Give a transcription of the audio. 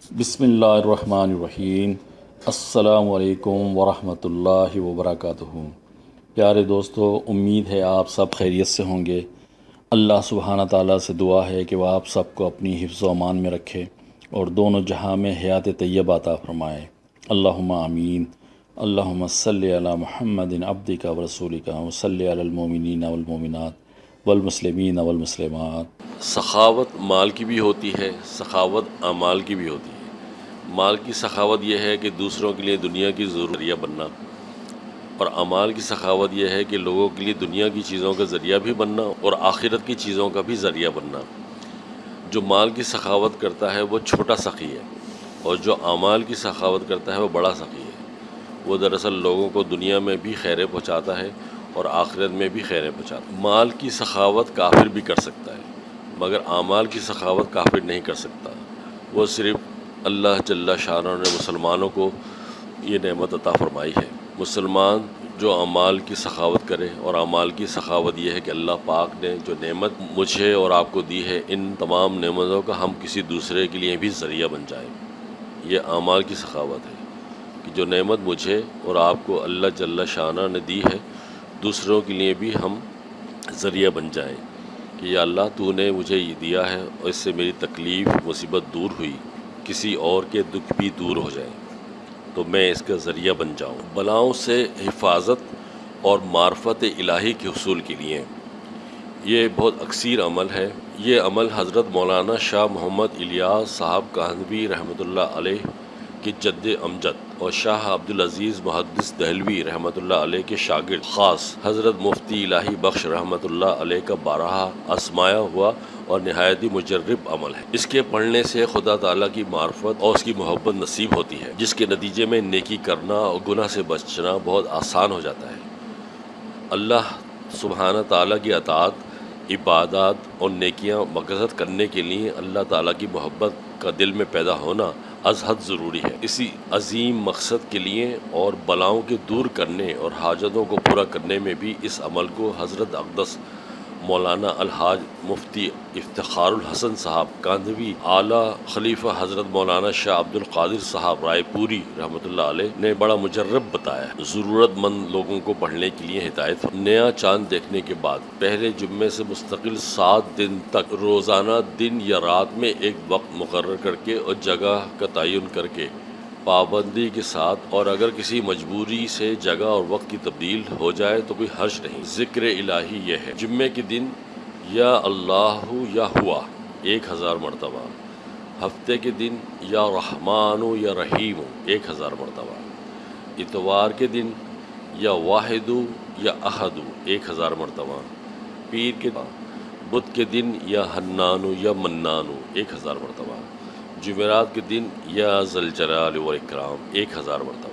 بسم اللہ الرحمن الرحیم۔ السلام علیکم ورحمۃ اللہ وبرکاتہ۔ پیارے دوستو، امید ہے آپ سب خیریت سے ہوں گے۔ اللہ سبحانہ تعالیٰ سے دعا ہے کہ وہ آپ سب کو اپنی حفظ و امان میں رکھے اور دونوں جہاں میں حیات طیب عطا فرمائے۔ اللہم آمین۔ اللہم صلی علی محمد عبدی کا ورسولی کا وصلی علی المومنین والمومنات والمسلمین والمسلمات۔ سخاوت مال کی بھی ہوتی ہے، سخاوت اعمال کی بھی ہوتی ہے۔ مال کی سخاوت یہ ہے کہ دوسروں کے لیے دنیا کی ذریعہ بننا، اور اعمال کی سخاوت یہ ہے کہ لوگوں کے لیے دنیا کی چیزوں کا ذریعہ بھی بننا اور آخرت کی چیزوں کا بھی ذریعہ بننا۔ جو مال کی سخاوت کرتا ہے وہ چھوٹا سخی ہے، اور جو اعمال کی سخاوت کرتا ہے وہ بڑا سخی ہے۔ وہ دراصل لوگوں کو دنیا میں بھی خیریں پہنچاتا ہے اور آخرت میں بھی خیریں پہنچاتا ہے۔ مال کی سخاوت کافر بھی کر سکتا ہے۔ مگر اعمال کی سخاوت کافر نہیں کر سکتا۔ وہ صرف اللہ جل شاہ نے مسلمانوں کو یہ نعمت عطا فرمائی ہے۔ مسلمان جو اعمال کی سخاوت کرے اور اعمال کی سخاوت یہ ہے کہ اللہ پاک نے جو نعمت مجھے اور آپ کو دی ہے، ان تمام نعمتوں کا ہم کسی دوسرے کے لیے بھی ذریعہ بن جائیں۔ یہ اعمال کی سخاوت ہے کہ جو نعمت مجھے اور آپ کو اللہ جل شاہ نے دی ہے، دوسروں کے لیے بھی ہم ذریعہ بن جائیں۔ کہ یا اللہ تو نے مجھے یہ دیا ہے اور اس سے میری تکلیف، مصیبت دور ہوئی، کسی اور کے دکھ بھی دور ہو جائیں تو میں اس کا ذریعہ بن جاؤں۔ بلاؤں سے حفاظت اور معرفت الہی کے حصول کے لیے۔ یہ بہت اکثیر عمل ہے۔ یہ عمل حضرت مولانا شاہ محمد الیاس صاحب کہانوی رحمۃ اللہ علیہ کے جد امجد۔ اور شاہ عبدالعزیز محدث دہلوی رحمۃ اللہ علیہ کے شاگرد، خاص حضرت مفتی الہی بخش رحمۃ اللہ علیہ کا بارہ آسمایا ہوا اور نہایتی مجرب عمل ہے۔ اس کے پڑھنے سے خدا تعالیٰ کی معرفت اور اس کی محبت نصیب ہوتی ہے، جس کے نتیجے میں نیکی کرنا اور گناہ سے بچنا بہت آسان ہو جاتا ہے۔ اللہ سبحانہ تعالیٰ کی اطاعت، عبادات اور نیکیاں مقصد کرنے کے لیے اللہ تعالیٰ کی محبت کا دل میں پیدا ہونا از حد ضروری ہے۔ اسی عظیم مقصد کے لیے اور بلاؤں کے دور کرنے اور حاجتوں کو پورا کرنے میں بھی اس عمل کو حضرت اقدس مولانا الحاج مفتی افتخار الحسن صاحب کاندھوی اعلیٰ خلیفہ حضرت مولانا شاہ عبد القادر صاحب رائے پوری رحمۃ اللہ علیہ نے بڑا مجرب بتایا ضرورت مند لوگوں کو پڑھنے کے لیے ہدایت نیا چاند دیکھنے کے بعد پہلے جمعے سے مستقل سات دن تک روزانہ دن یا رات میں ایک وقت مقرر کر کے اور جگہ کا تعین کر کے پابندی کے ساتھ اور اگر کسی مجبوری سے جگہ اور وقت کی تبدیل ہو جائے تو کوئی حرش نہیں۔ ذکر الہی یہ ہے، جمعے کے دن یا اللہ یا ہوا، ایک ہزار مرتبہ۔ ہفتے کے دن یا رحمان یا رحیم ایک ہزار مرتبہ۔ اتوار کے دن یا واحد یا احد ایک ہزار مرتبہ۔ پیر کے بدھ کے دن یا حنان یا منان ایک ہزار مرتبہ۔ جمعرات کے دن یا زلجلال و اکرام ایک ہزار مرتبہ۔